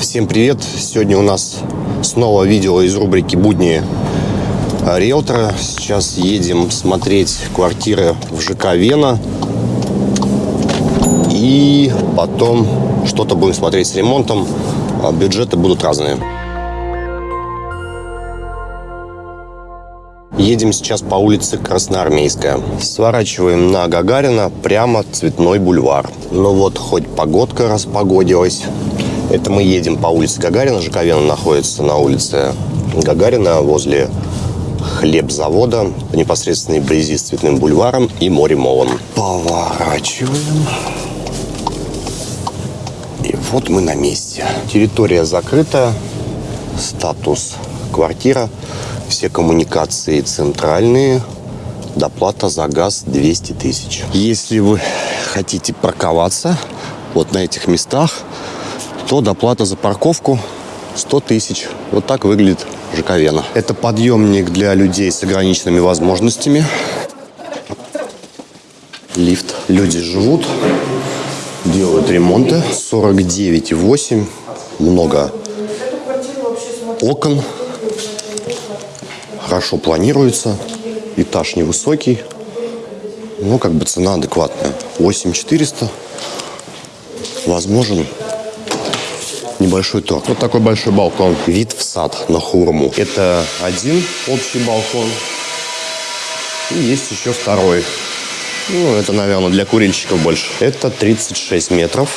Всем привет! Сегодня у нас снова видео из рубрики «Будни риэлтора». Сейчас едем смотреть квартиры в ЖК «Вена». И потом что-то будем смотреть с ремонтом. А Бюджеты будут разные. Едем сейчас по улице Красноармейская. Сворачиваем на Гагарина, прямо Цветной бульвар. Ну вот, хоть погодка распогодилась. Это мы едем по улице Гагарина. ЖК «Вена» находится на улице Гагарина возле хлебзавода в непосредственной близи с Цветным бульваром и Моремолом. Поворачиваем. И вот мы на месте. Территория закрыта. Статус квартира. Все коммуникации центральные. Доплата за газ 200 тысяч. Если вы хотите парковаться вот на этих местах, то доплата за парковку 100 тысяч. Вот так выглядит ЖК «Вена». Это подъемник для людей с ограниченными возможностями. Лифт. Люди живут, делают ремонты. 49,8. Много окон. Хорошо планируется. Этаж невысокий. Ну, как бы цена адекватная. 8400. Возможен небольшой торг. Вот такой большой балкон. Вид в сад на Хурму. Это один общий балкон. И есть еще второй. Ну, это, наверное, для курильщиков больше. Это 36 метров.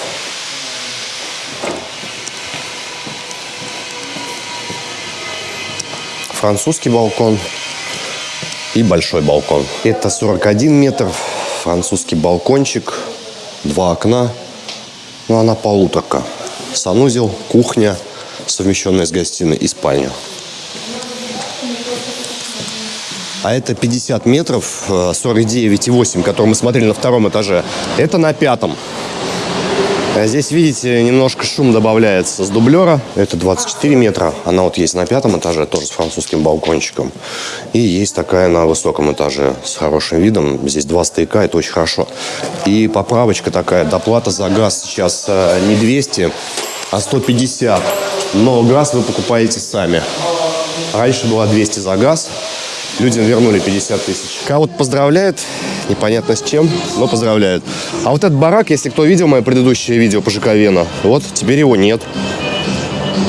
Французский балкон и большой балкон. Это 41 метр, французский балкончик, два окна, ну, она полуторка санузел, кухня, совмещенная с гостиной и спальня. А это 50 метров, 49,8, э, который мы смотрели на втором этаже. Это на пятом. А здесь, видите, немножко шум добавляется с дублера. Это 24 метра. Она вот есть на пятом этаже, тоже с французским балкончиком. И есть такая на высоком этаже с хорошим видом. Здесь два стояка, это очень хорошо. И поправочка такая, доплата за газ сейчас э, не 200, а 150. Но газ вы покупаете сами. Раньше было 200 за газ. Людям вернули 50 тысяч. Кого-то поздравляют, непонятно с чем, но поздравляют. А вот этот барак, если кто видел мое предыдущее видео по ЖК Вена, вот теперь его нет.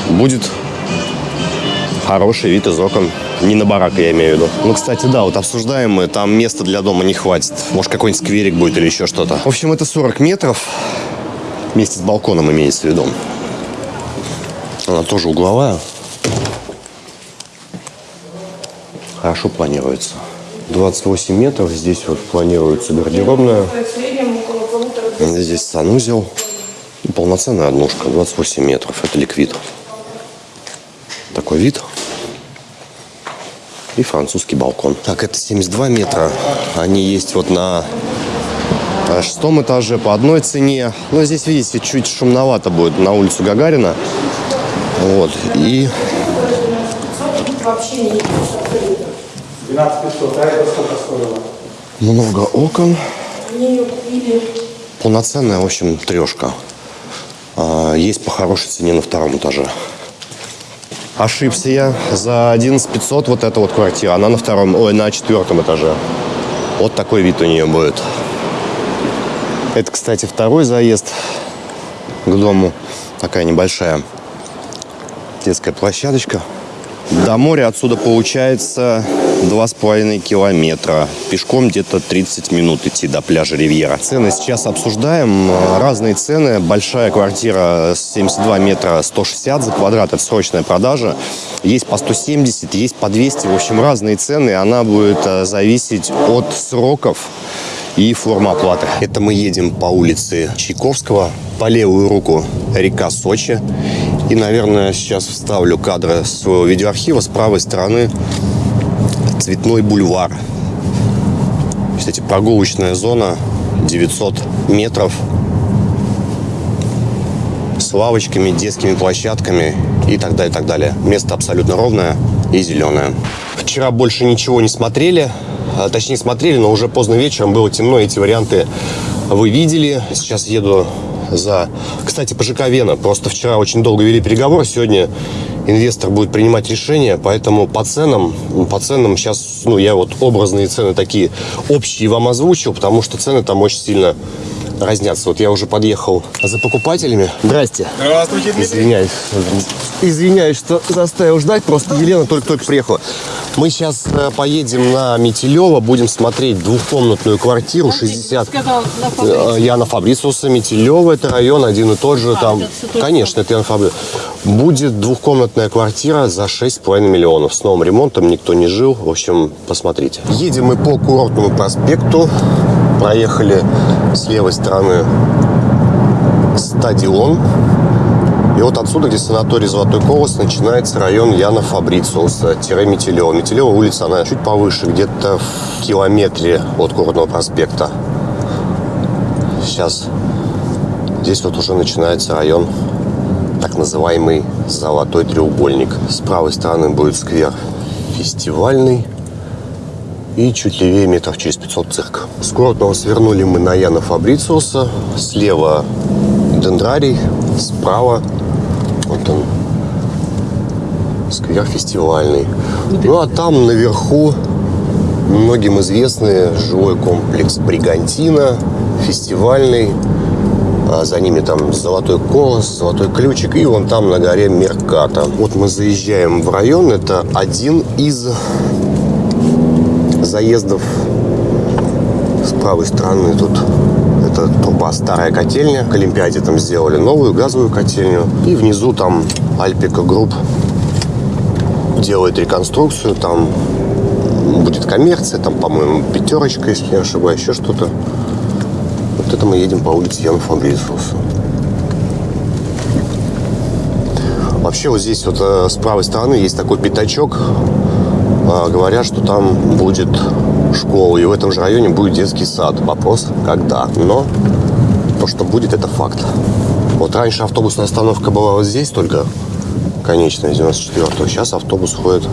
Будет хороший вид из окон. Не на барак, я имею в виду. Ну, кстати, да, вот обсуждаем мы, там места для дома не хватит. Может, какой-нибудь скверик будет или еще что-то. В общем, это 40 метров. Вместе с балконом имеется в виду. Она тоже угловая. Хорошо планируется. 28 метров. Здесь вот планируется гардеробная. Здесь санузел. Полноценная однушка. 28 метров. Это ликвид. Такой вид. И французский балкон. Так, это 72 метра. Они есть вот на шестом этаже по одной цене. Но здесь, видите, чуть шумновато будет на улицу Гагарина. Вот. И... Вообще не 12 500, а это сколько стоило? Много окон. Полноценная, в общем, трешка. А, есть по хорошей цене на втором этаже. Ошибся я. За 11 500 вот эта вот квартира. Она на втором, ой, на четвертом этаже. Вот такой вид у нее будет. Это, кстати, второй заезд к дому. Такая небольшая детская площадочка. До моря отсюда получается два с половиной километра. Пешком где-то 30 минут идти до пляжа Ривьера. Цены сейчас обсуждаем. Разные цены. Большая квартира 72 метра 160 за квадрат. Это срочная продажа. Есть по 170, есть по 200. В общем, разные цены. Она будет э, зависеть от сроков и форма оплаты. Это мы едем по улице Чайковского. По левую руку река Сочи. И, наверное, сейчас вставлю кадры своего видеоархива. С правой стороны Цветной бульвар. Кстати, прогулочная зона 900 метров с лавочками, детскими площадками и так далее, и так далее. Место абсолютно ровное и зеленое. Вчера больше ничего не смотрели, а, точнее смотрели, но уже поздно вечером было темно, эти варианты вы видели. Сейчас еду за... Кстати, по ЖК Вена. Просто вчера очень долго вели переговоры. Сегодня инвестор будет принимать решение. Поэтому по ценам, по ценам сейчас, ну, я вот образные цены такие общие вам озвучил, потому что цены там очень сильно разнятся. Вот я уже подъехал за покупателями. Здрасте. Здравствуйте, Дмитрий. Извиняюсь. Извиняюсь, что заставил ждать. Просто Елена только-только приехала. Мы сейчас э, поедем на Метелева, будем смотреть двухкомнатную квартиру, 60... Сказал на Э. Я на Фабрициуса, Метелева, это район один и тот же. там, это конечно, это я на Фабри- Будет двухкомнатная квартира за 6,5 миллионов. С новым ремонтом никто не жил. В общем, посмотрите. Едем мы по курортному проспекту. Проехали с левой стороны стадион. И вот отсюда, где санаторий Золотой Колос, начинается район Яна Фабрициуса, тире Метелева. Улица, она чуть повыше, где-то в километре от Курортного проспекта. Сейчас здесь вот уже начинается район, так называемый Золотой треугольник. С правой стороны будет сквер фестивальный. И чуть левее метров через 500 цирк. С Курортного свернули мы на Яна Фабрициуса. Слева Дендрарий, справа вот он, сквер фестивальный. Ну а там наверху многим известный жилой комплекс Бригантина, фестивальный. А за ними там Золотой Колос, Золотой Ключик и вон там на горе Мерката. Вот мы заезжаем в район. Это один из заездов с правой стороны тут это труба старая котельня. К Олимпиаде там сделали новую газовую котельню. И внизу там Альпика Групп делает реконструкцию. Там будет коммерция, там, по-моему, пятерочка, если не ошибаюсь, еще что-то. Вот это мы едем по улице Яна Фабрициуса. Вообще вот здесь вот э, с правой стороны есть такой пятачок. А, говорят, что там будет школа, и в этом же районе будет детский сад. Вопрос, когда. Но то, что будет, это факт. Вот раньше автобусная остановка была вот здесь только, конечная, 94-го. Сейчас автобус ходит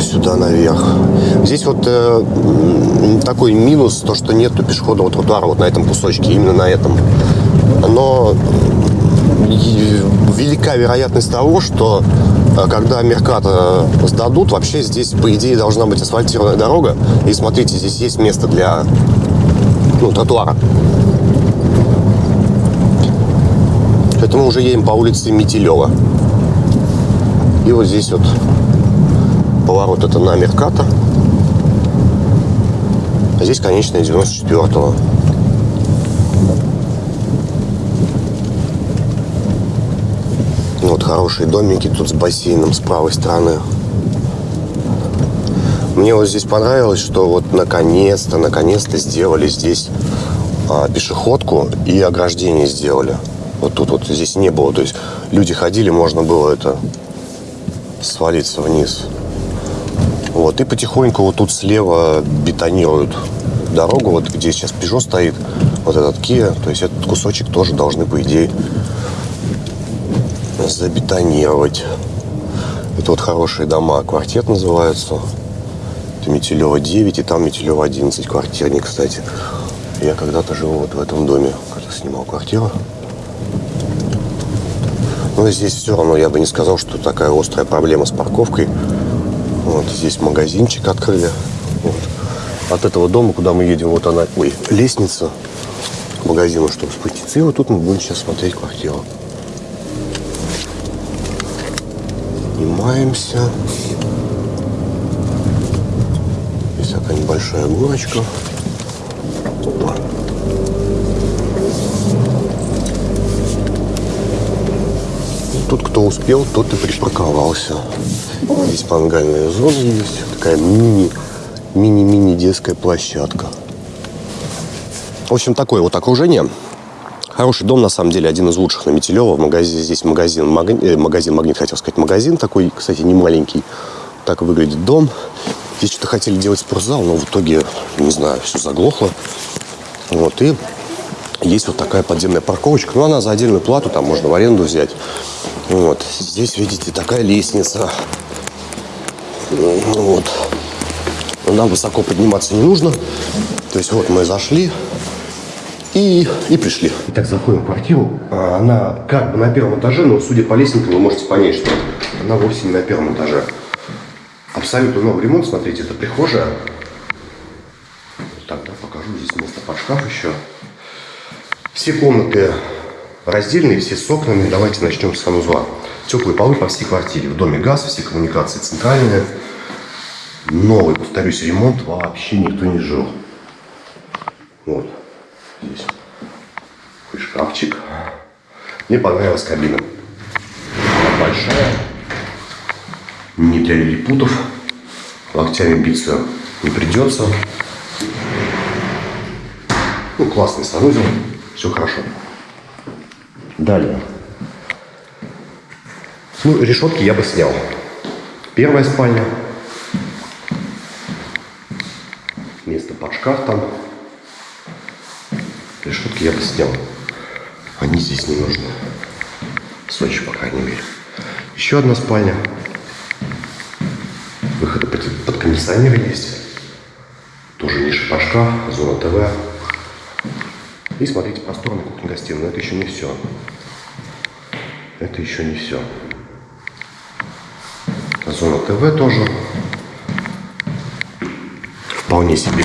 сюда наверх. Здесь вот э, такой минус, то, что нету пешеходного тротуара вот на этом кусочке, именно на этом. Но велика вероятность того, что когда Мерката сдадут, вообще здесь, по идее, должна быть асфальтированная дорога. И смотрите, здесь есть место для ну, тротуара. Это мы уже едем по улице Метелева. И вот здесь вот поворот это на Мерката. А здесь конечная 94-го. Хорошие домики тут с бассейном с правой стороны. Мне вот здесь понравилось, что вот наконец-то, наконец-то сделали здесь а, пешеходку и ограждение сделали. Вот тут вот здесь не было. То есть люди ходили, можно было это свалиться вниз. Вот, и потихоньку вот тут слева бетонируют дорогу, вот где сейчас Peugeot стоит, вот этот Kia, то есть этот кусочек тоже должны, по идее, забетонировать. Это вот хорошие дома, квартет называется. Это Метелева 9, и там Метелева 11, квартирник, кстати. Я когда-то жил вот в этом доме, когда снимал квартиру. Но здесь все равно я бы не сказал, что такая острая проблема с парковкой. Вот здесь магазинчик открыли. Вот. От этого дома, куда мы едем, вот она, ой, лестница к магазину, чтобы спуститься. И вот тут мы будем сейчас смотреть квартиру. Поднимаемся. Здесь такая небольшая горочка. Опа. Тут кто успел, тот и припарковался. Здесь мангальная зона есть. Такая мини, мини-мини детская площадка. В общем, такое вот окружение. Хороший дом, на самом деле, один из лучших на Метелево. Магазин, здесь магазин, маг- э, магазин Магнит, хотел сказать, магазин такой, кстати, не маленький. Так выглядит дом. Здесь что-то хотели делать спортзал, но в итоге, не знаю, все заглохло. Вот, и есть вот такая подземная парковочка. Ну, она за отдельную плату, там можно в аренду взять. Вот. Здесь, видите, такая лестница. Ну, Вот. Нам высоко подниматься не нужно. То есть вот мы зашли. И, и пришли. Итак, заходим в квартиру. А, она как бы на первом этаже, но судя по лестнице, вы можете понять, что она вовсе не на первом этаже. Абсолютно новый ремонт. Смотрите, это прихожая. Так, да, покажу. Здесь место под шкаф еще. Все комнаты раздельные, все с окнами. Давайте начнем с санузла. Теплые полы по всей квартире. В доме газ, все коммуникации центральные. Новый, повторюсь, ремонт. Вообще никто не жил. Вот. Здесь такой шкафчик. Мне понравилась кабина. Она большая. Не для лилипутов. Локтями биться не придется. Ну, классный санузел. Все хорошо. Далее. Ну, решетки я бы снял. Первая спальня. Место под шкаф там. Решетки я бы снял. Они здесь не нужны. В Сочи, по крайней мере. Еще одна спальня. Выходы под, кондиционеры есть. Тоже ниша шкаф, зона ТВ. И смотрите, просторная кухня-гостиная. Но это еще не все. Это еще не все. Зона ТВ тоже. Вполне себе.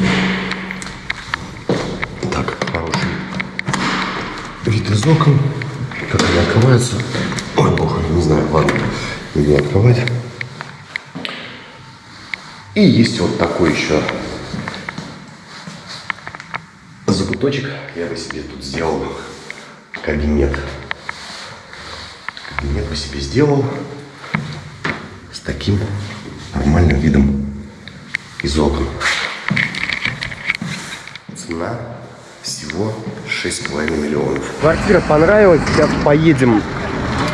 Из окон. Как они открываются. Ой, бог, не знаю, ладно. Не открывать. И есть вот такой еще закуточек. Я бы себе тут сделал кабинет. Кабинет бы себе сделал с таким нормальным видом из окон. Цена всего 6,5 миллионов. Квартира понравилась. Сейчас поедем,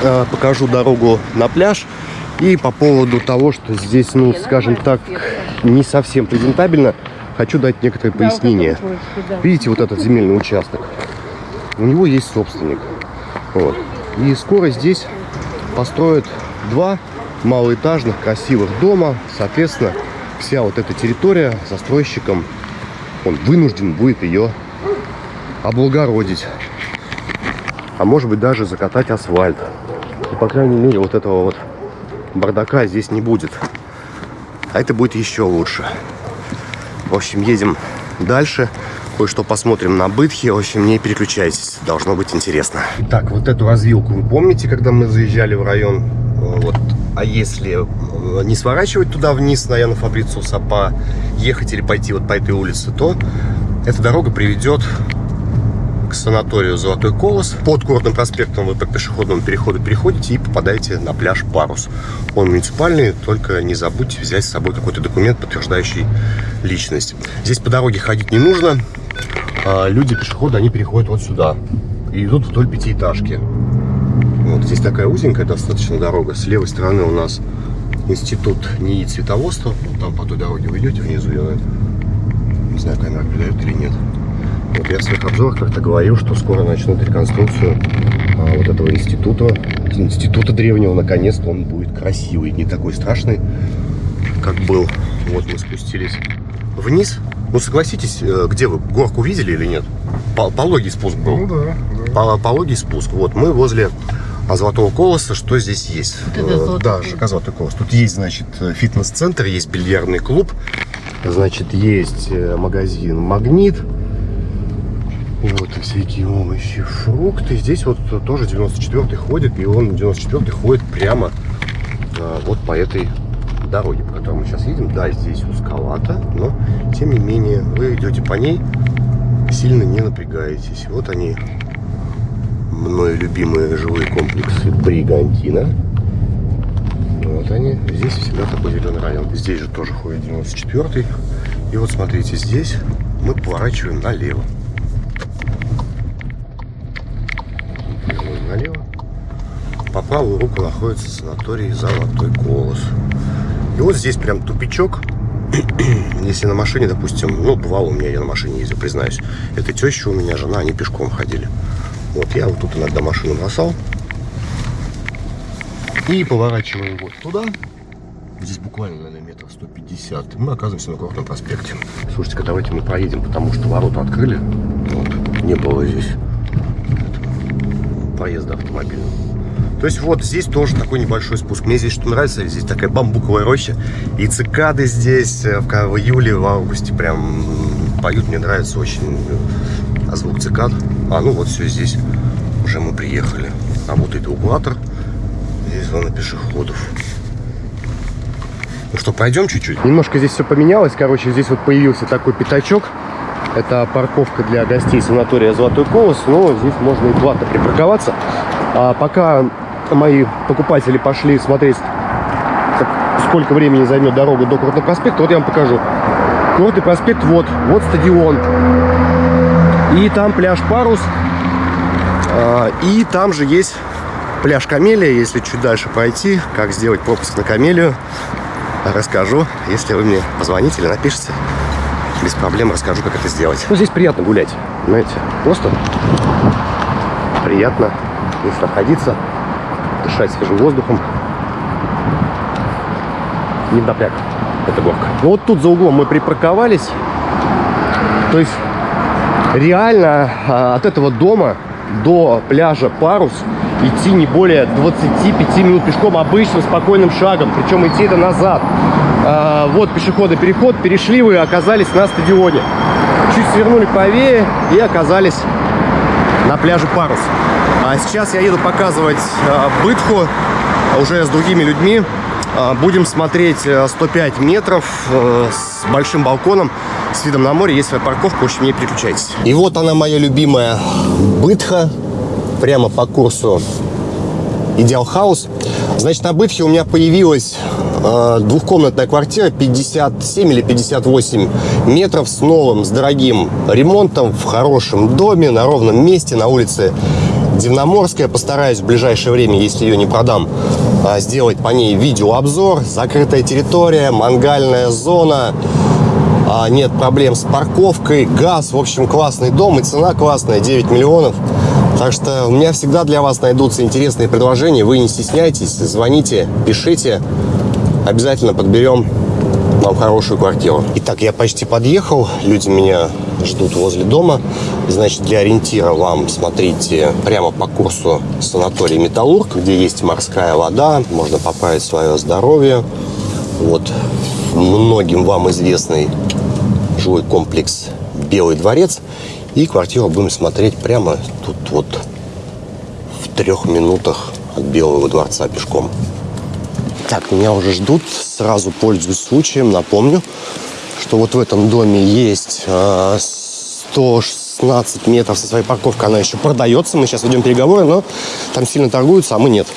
э, покажу дорогу на пляж. И по поводу того, что здесь, ну, скажем так, не совсем презентабельно, хочу дать некоторые пояснения. Видите вот этот земельный участок? У него есть собственник. Вот. И скоро здесь построят два малоэтажных красивых дома. Соответственно, вся вот эта территория застройщиком, он вынужден будет ее облагородить. А может быть даже закатать асфальт. И, по крайней мере, вот этого вот бардака здесь не будет. А это будет еще лучше. В общем, едем дальше. Кое-что посмотрим на Бытхе. В общем, не переключайтесь. Должно быть интересно. Так, вот эту развилку вы помните, когда мы заезжали в район? Вот. А если э, не сворачивать туда вниз на Яна Фабрициуса, а поехать или пойти вот по этой улице, то эта дорога приведет к санаторию «Золотой колос». Под Горным проспектом вы по пешеходному переходу переходите и попадаете на пляж «Парус». Он муниципальный, только не забудьте взять с собой какой-то документ, подтверждающий личность. Здесь по дороге ходить не нужно. А люди, пешеходы, они переходят вот сюда и идут вдоль пятиэтажки. Вот здесь такая узенькая достаточно дорога. С левой стороны у нас институт НИИ цветоводства. Вот там по той дороге вы идете внизу. Я не знаю, камера передает или нет. Вот я в своих обзорах как-то говорил, что скоро начнут реконструкцию а, вот этого института, института древнего. Наконец-то он будет красивый, не такой страшный, как был. Вот мы спустились вниз. Ну, согласитесь, э, где вы? Горку видели или нет? Пологий спуск был. Ну, да. да. Пологий спуск. Вот, мы возле Золотого Колоса. Что здесь есть? Вот да, ЖК Золотой Колос. Тут есть, значит, фитнес-центр, есть бильярдный клуб. Значит, есть э, магазин «Магнит». Вот и всякие овощи, фрукты. Здесь вот тоже 94-й ходит, и он 94-й ходит прямо а, вот по этой дороге, по которой мы сейчас едем. Да, здесь узковато, но тем не менее вы идете по ней, сильно не напрягаетесь. Вот они, мною любимые жилые комплексы Бригантина. Вот они. Здесь всегда такой зеленый район. Здесь же тоже ходит 94-й. И вот смотрите, здесь мы поворачиваем налево. Налево. По правую руку находится санаторий Золотой Колос. И вот здесь прям тупичок. Если на машине, допустим, ну, бывало у меня, я на машине ездил, признаюсь. Это теща у меня, жена, они пешком ходили. Вот, я вот тут иногда машину бросал. И поворачиваем вот туда. Здесь буквально, наверное, метров 150. И мы оказываемся на Горном проспекте. Слушайте-ка, давайте мы проедем, потому что ворота открыли. Вот. не было здесь проезда автомобильного. То есть вот здесь тоже такой небольшой спуск. Мне здесь что нравится, здесь такая бамбуковая роща. И цикады здесь э, в, в июле, в августе прям поют. Мне нравится очень а звук цикад. А, ну вот все здесь. Уже мы приехали. А вот это углатор. Здесь зона пешеходов. Ну что, пройдем чуть-чуть? Немножко здесь все поменялось. Короче, здесь вот появился такой пятачок. Это парковка для гостей санатория «Золотой колос». Но здесь можно и платно припарковаться. А пока мои покупатели пошли смотреть, сколько времени займет дорога до Курортного проспекта, вот я вам покажу. Курортный проспект, вот, вот стадион. И там пляж Парус. А, и там же есть пляж Камелия, если чуть дальше пойти, как сделать пропуск на Камелию, расскажу, если вы мне позвоните или напишите. Без проблем расскажу, как это сделать. Ну, здесь приятно гулять, знаете, просто приятно здесь находиться дышать свежим воздухом. Не напряг эта горка. Ну, вот тут за углом мы припарковались. То есть реально а, от этого дома до пляжа Парус идти не более 25 минут пешком обычным спокойным шагом. Причем идти это назад. А, вот пешеходный переход. Перешли вы оказались на стадионе. Чуть свернули правее и оказались на пляже Парус. А сейчас я еду показывать а, Бытху уже с другими людьми. А, будем смотреть 105 э, метров э, с большим балконом, с видом на море. Есть своя парковка, в общем, не переключайтесь. И вот она, моя любимая Бытха, прямо по курсу Идеал Хаус. Значит, на Бытхе у меня появилась двухкомнатная квартира 57 или 58 метров с новым, с дорогим ремонтом, в хорошем доме, на ровном месте, на улице Дивноморская. Постараюсь в ближайшее время, если ее не продам, а, сделать по ней видеообзор. Закрытая территория, мангальная зона. А, нет проблем с парковкой, газ. В общем, классный дом и цена классная, 9 миллионов. Так что у меня всегда для вас найдутся интересные предложения. Вы не стесняйтесь, звоните, пишите. Обязательно подберем вам хорошую квартиру. Итак, я почти подъехал. Люди меня ждут возле дома. Значит, для ориентира вам смотрите прямо по курсу санаторий Металлург, где есть морская вода, можно поправить свое здоровье. Вот многим вам известный жилой комплекс Белый дворец. И квартиру будем смотреть прямо тут вот в трех минутах от Белого дворца пешком. Так, меня уже ждут. Сразу пользуюсь случаем, напомню, что вот в этом доме есть 116 а, метров со своей парковкой. Она еще продается. Мы сейчас ведем переговоры, но там сильно торгуются, а мы нет.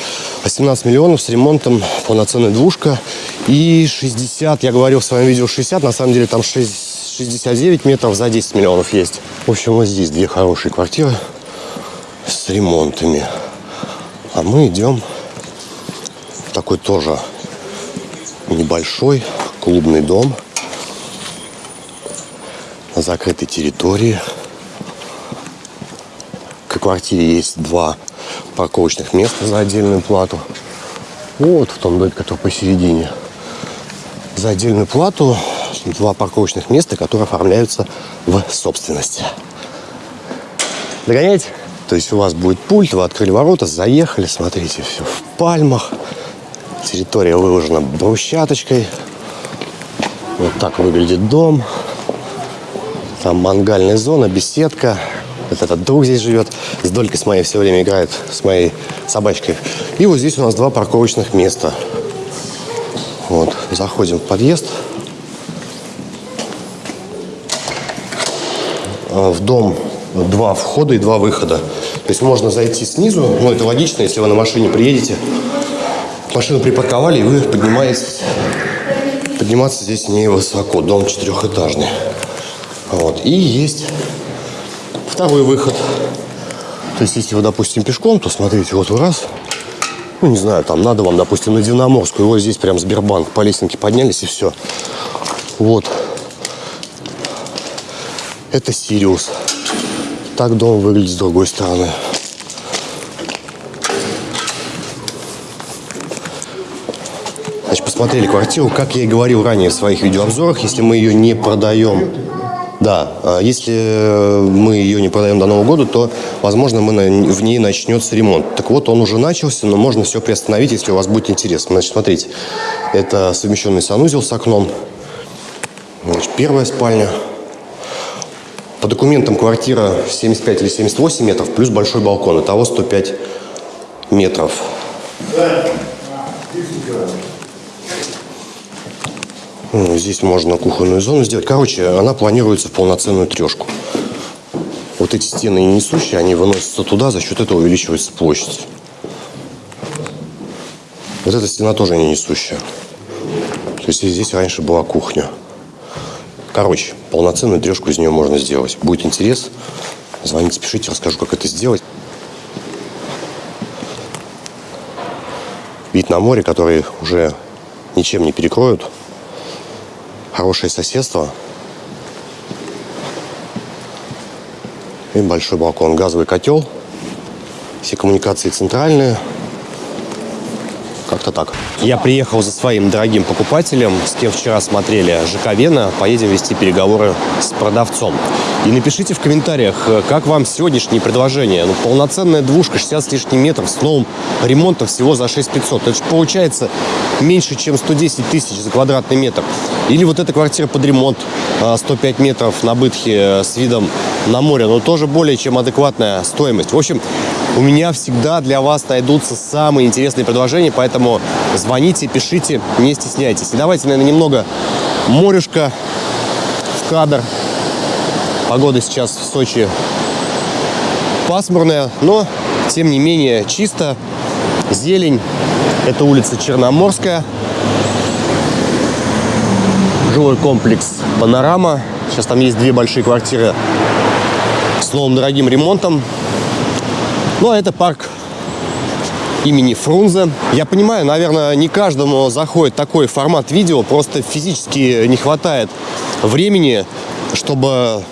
18 миллионов с ремонтом, полноценная двушка. И 60, я говорил в своем видео 60, на самом деле там 6, 69 метров за 10 миллионов есть. В общем, вот здесь две хорошие квартиры с ремонтами. А мы идем такой тоже небольшой клубный дом на закрытой территории. К квартире есть два парковочных места за отдельную плату. Вот в том доме, который посередине. За отдельную плату два парковочных места, которые оформляются в собственность. Догоняете? То есть у вас будет пульт, вы открыли ворота, заехали, смотрите, все в пальмах. Территория выложена брусчаточкой. Вот так выглядит дом. Там мангальная зона, беседка. Вот этот друг здесь живет. С Долькой с моей все время играет, с моей собачкой. И вот здесь у нас два парковочных места. Вот, заходим в подъезд. А, в дом два входа и два выхода. То есть можно зайти снизу, ну это логично, если вы на машине приедете, Машину припарковали, и вы поднимаетесь. Подниматься здесь не высоко. Дом четырехэтажный. Вот. И есть второй выход. То есть, если вы, допустим, пешком, то смотрите, вот вы раз, ну, не знаю, там надо вам, допустим, на Дивноморскую, вот здесь прям Сбербанк, по лестнике поднялись и все. Вот. Это Сириус. Так дом выглядит с другой стороны. Значит, посмотрели квартиру. Как я и говорил ранее в своих видеообзорах, если мы ее не продаем Да, а если мы ее не продаем до Нового года, то, возможно, мы на, в ней начнется ремонт. Так вот, он уже начался, но можно все приостановить, если у вас будет интерес. Значит, смотрите, это совмещенный санузел с окном. Значит, первая спальня. По документам квартира 75 или 78 метров, плюс большой балкон. Итого 105 метров. Ну, здесь можно кухонную зону сделать. Короче, она планируется в полноценную трешку. Вот эти стены несущие, они выносятся туда, за счет этого увеличивается площадь. Вот эта стена тоже не несущая. То есть здесь раньше была кухня. Короче, полноценную трешку из нее можно сделать. Будет интерес, звоните, пишите, расскажу, как это сделать. Вид на море, который уже ничем не перекроют хорошее соседство. И большой балкон, газовый котел. Все коммуникации центральные. Как-то так. Я приехал за своим дорогим покупателем, с кем вчера смотрели ЖК Вена. Поедем вести переговоры с продавцом. И напишите в комментариях, как вам сегодняшнее предложение. Ну, полноценная двушка, 60 с лишним метров, с новым ремонтом всего за 6500. Это же получается меньше, чем 110 тысяч за квадратный метр. Или вот эта квартира под ремонт, 105 а, метров на бытхе с видом на море, но тоже более чем адекватная стоимость. В общем, у меня всегда для вас найдутся самые интересные предложения, поэтому звоните, пишите, не стесняйтесь. И давайте, наверное, немного морюшка в кадр. Погода сейчас в Сочи пасмурная, но, тем не менее, чисто. Зелень. Это улица Черноморская. Жилой комплекс «Панорама». Сейчас там есть две большие квартиры с новым дорогим ремонтом. Ну, а это парк имени Фрунзе. Я понимаю, наверное, не каждому заходит такой формат видео, просто физически не хватает времени, чтобы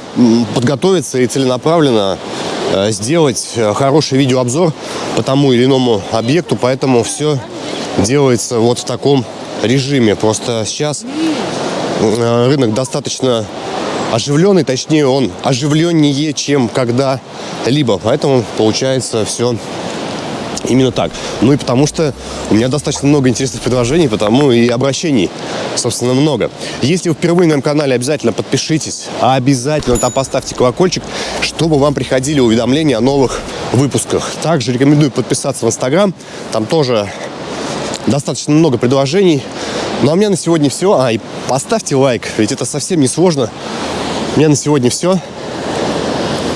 подготовиться и целенаправленно э, сделать хороший видеообзор по тому или иному объекту, поэтому все делается вот в таком режиме. Просто сейчас э, рынок достаточно оживленный, точнее он оживленнее, чем когда-либо. Поэтому получается все именно так. Ну и потому что у меня достаточно много интересных предложений, потому и обращений, собственно, много. Если вы впервые на моем канале, обязательно подпишитесь, а обязательно там поставьте колокольчик, чтобы вам приходили уведомления о новых выпусках. Также рекомендую подписаться в Инстаграм, там тоже достаточно много предложений. Ну а у меня на сегодня все. А, и поставьте лайк, ведь это совсем не сложно. Меня на сегодня все.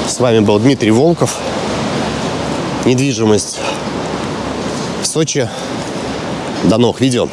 С вами был Дмитрий Волков. Недвижимость в Сочи. До новых видео.